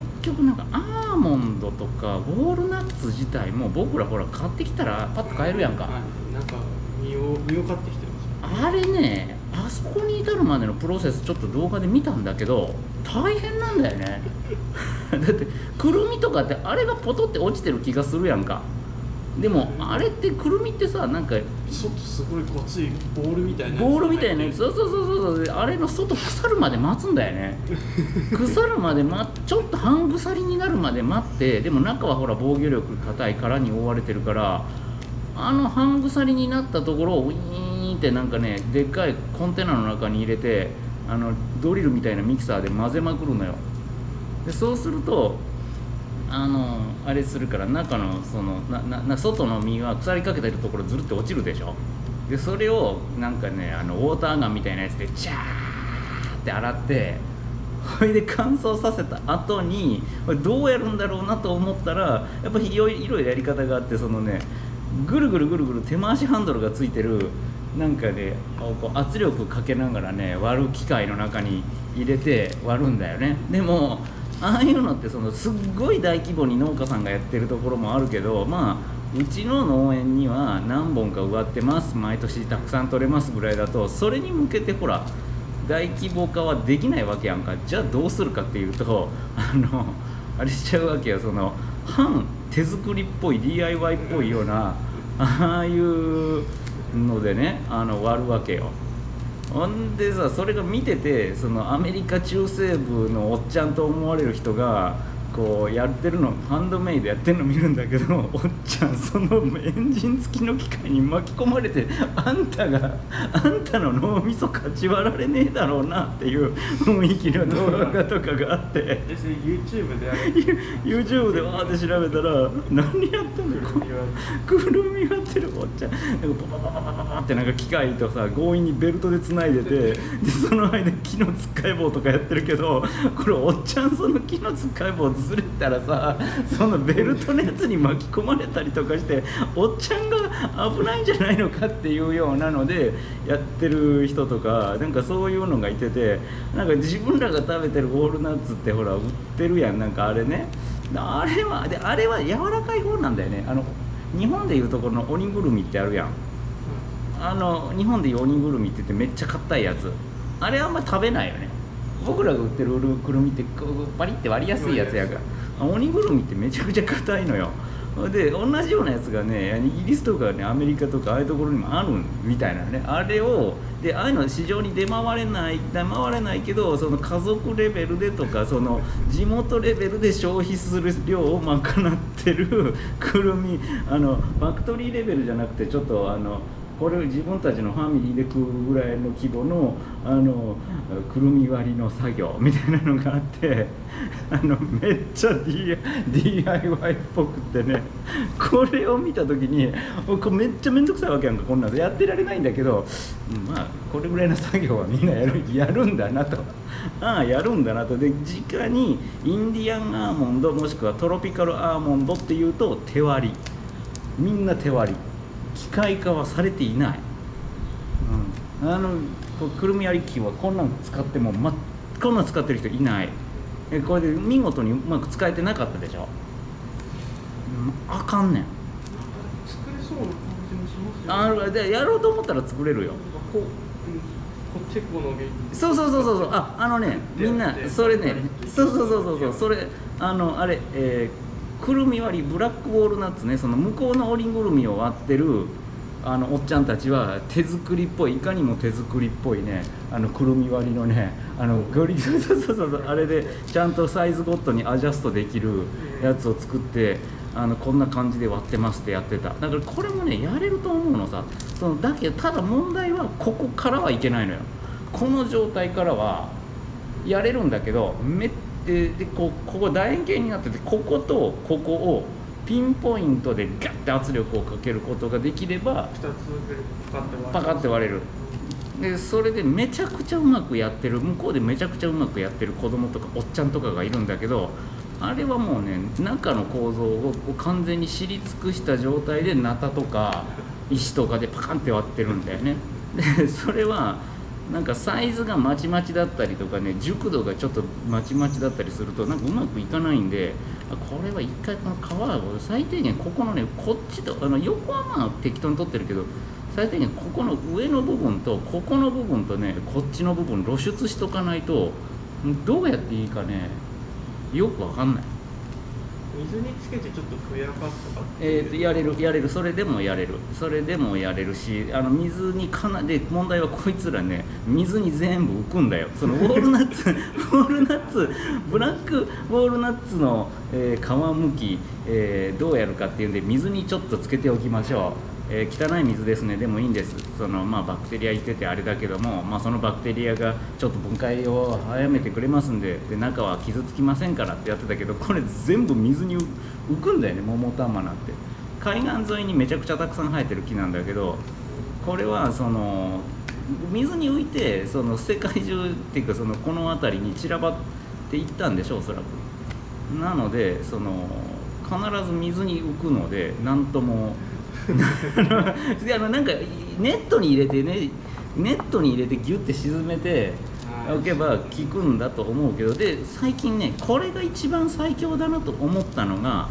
結局なんかアーモンドとかウォールナッツ自体も僕らほら買ってきたらパッと買えるやんか、はい、なんか身を身を買ってきてますあれねあそこに至るまでのプロセスちょっと動画で見たんだけど大変なんだよね。だってくるみとかってあれがポトって落ちてる気がするやんかでもあれってくるみってさなんか外すごいごついボールみたいなボールみたいなや入ってつ。そうそうそうそうそう。あれの外腐るまで待つんだよね。腐るまで、ま、ちょっと半腐りになるまで待って。でも中はほら防御力硬い殻に覆われてるからあの半腐りになったところをウィーンってなんかねでっかいコンテナの中に入れてあのドリルみたいなミキサーで混ぜまくるのよでそうするとあのあれするから中のそのなな外の実が腐りかけてるところずるって落ちるでしょ？でそれをなんかねあのウォーターガンみたいなやつでジャーって洗ってそれで乾燥させた後にどうやるんだろうなと思ったらやっぱりいろいろやり方があってそのねぐるぐるぐるぐる手回しハンドルがついてるなんかねこう圧力かけながらね割る機械の中に入れて割るんだよね。でもああいうのってそのすっごい大規模に農家さんがやってるところもあるけどまあうちの農園には何本か植わってます。毎年たくさん取れますぐらいだとそれに向けてほら大規模化はできないわけやんか。じゃあどうするかっていうと あのあれしちゃうわけよ。その半手作りっぽい DIY っぽいようなああいうのでねあの割るわけよ。ほんでさそれが見ててそのアメリカ中西部のおっちゃんと思われる人がこうやってるのハンドメイドやってるの見るんだけど おっちゃんそのエンジン付きの機械に巻き込まれてあんたがあんたの脳みそかち割られねえだろうなっていう 雰囲気の動画とかがあって。YouTube で YouTube でわーって調べたら何やってんの？これくるみ割ってるおっちゃん。なんかパパパパパパってなんか機械とさ強引にベルトでつないでてでその間木のつっかい棒とかやってるけどこれおっちゃんその木のつっかい棒ずれたらさそのベルトのやつに巻き込まれたりとかしておっちゃんが危ないんじゃないのかっていうようなのでやってる人とかなんかそういうのがいててなんか自分らが食べてるウォールナッツってほら売ってるやんなんかあれね。あれはであれは柔らかい方なんだよね。あの日本でいうところの鬼ぐるみってあるやん。あの日本でいう鬼ぐるみって言ってめっちゃ硬いやつ。あれあんま食べないよね僕らが売ってるくるみってパリって割りやすいやつやから。鬼ぐるみってめちゃくちゃ硬いのよ。で同じようなやつがねイギリスとかねアメリカとかああいうところにもあるみたいなね。あれをでああいうの市場に出回れない出回れないけどその家族レベルでとかその地元レベルで消費する量を賄ってるくるみあのファクトリーレベルじゃなくてちょっとあのこれを自分たちのファミリーで食うぐらいの規模のあのくるみ割りの作業みたいなのがあって あのめっちゃ DIY っぽくてねこれを見た時にこめっちゃ面倒くさいわけやんかこんなのやってられないんだけどまあこれぐらいの作業はみんなやるやるんだなと。ああやるんだなと。で直にインディアンアーモンドもしくはトロピカルアーモンドっていうと手割り。みんな手割り。機械化はされていない、うん、あのこうくるみ割り機はこんなん使っても、ま、こんなん使ってる人いない。えこれで見事にうまく使えてなかったでしょ、うん、あかんねん。作れそうな感じもしますよね。あでやろうと思ったら作れるよ。こう、うん、こうチェコの原そうそうそうそうそう。ああのねみんなそれねそうそうそうそうそう。それあのあれえーくるみ割りブラックウォールナッツね。その向こうのオリぐるみを割ってるあのおっちゃんたちは手作りっぽいいかにも手作りっぽいね。あのくるみ割りのねあのゴリそうそうそうそうあれでちゃんとサイズごとにアジャストできるやつを作ってあのこんな感じで割ってますってやってた。だからこれもねやれると思うのさ。そのだけどただ問題はここからはいけないのよ。この状態からはやれるんだけどめっででこうここ楕円形になっててこことここをピンポイントでガッて圧力をかけることができれば2つでパカって割る。パカって割れる。でそれでめちゃくちゃうまくやってる向こうでめちゃくちゃうまくやってる子供とかおっちゃんとかがいるんだけどあれはもうね中の構造を完全に知り尽くした状態でナタとか石とかでパカンって割ってるんだよね。でそれはなんかサイズがまちまちだったりとかね熟度がちょっとまちまちだったりするとなんかうまくいかないんでこれは一回この皮を最低限ここのねこっちとあの横はまあ適当に取ってるけど最低限ここの上の部分とここの部分とねこっちの部分露出しとかないとどうやっていいかねよくわかんない。水につけてちょっとふやかすとかえー、とやれるやれる。それでもやれる。それでもやれるしあの水にかなで問題はこいつらね水に全部浮くんだよ。その ウォールナッツウォールナッツブラックウォールナッツの、えー皮むき、えーどうやるかっていうんで水にちょっとつけておきましょうえー汚い水ですね。でもいいんです。その、まあ、バクテリアいててあれだけども、まあ、そのバクテリアがちょっと分解を早めてくれますんでで中は傷つきませんからってやってたけどこれ全部水に浮浮くんだよね。桃玉なんて。海岸沿いにめちゃくちゃたくさん生えてる木なんだけどこれはその水に浮いてその世界中っていうかそのこの辺りに散らばっていったんでしょうおそらく。なのでその必ず水に浮くので何とも あのであのなんかネットに入れてねネットに入れてギュッて沈めておけば効くんだと思うけどで最近ねこれが一番最強だなと思ったのが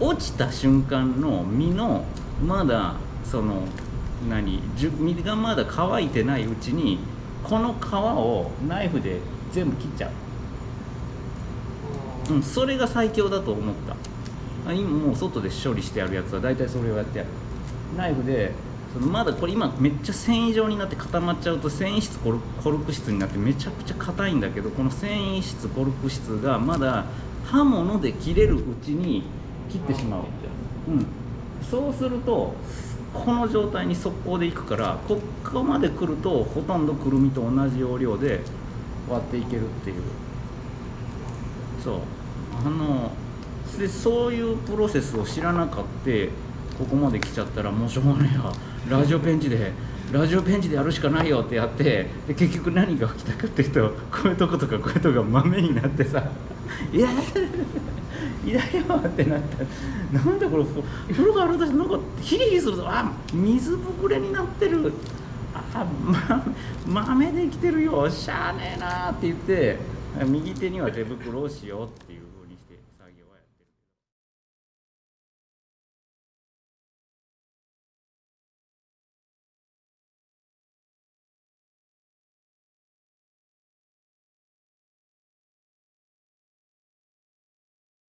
落ちた瞬間の実のまだその何実がまだ乾いてないうちにこの皮をナイフで全部切っちゃう。うん、それが最強だと思った。あ今もう外で処理してあるやつは大体それをやってやるナイフでそのまだこれ今めっちゃ繊維状になって固まっちゃうと繊維質コルコルク質になってめちゃくちゃ硬いんだけどこの繊維質コルク質がまだ刃物で切れるうちに切ってしまう、うん、そうするとこの状態に速攻でいくからここまで来るとほとんどくるみと同じ要領で割っていけるっていう。そう。あのでそういうプロセスを知らなかってここまで来ちゃったらもうしょうがねえやラジオペンチでラジオペンチでやるしかないよってやってで結局何が起きたかっていうとこういうとことかこういうとこが豆になってさ「いやいやよ」ってなったなんだこれ風呂があるとなんかヒリヒリするぞあ水ぶくれになってるあ、ま、豆できてるよしゃあねえなって言って右手には手袋をしようっていう。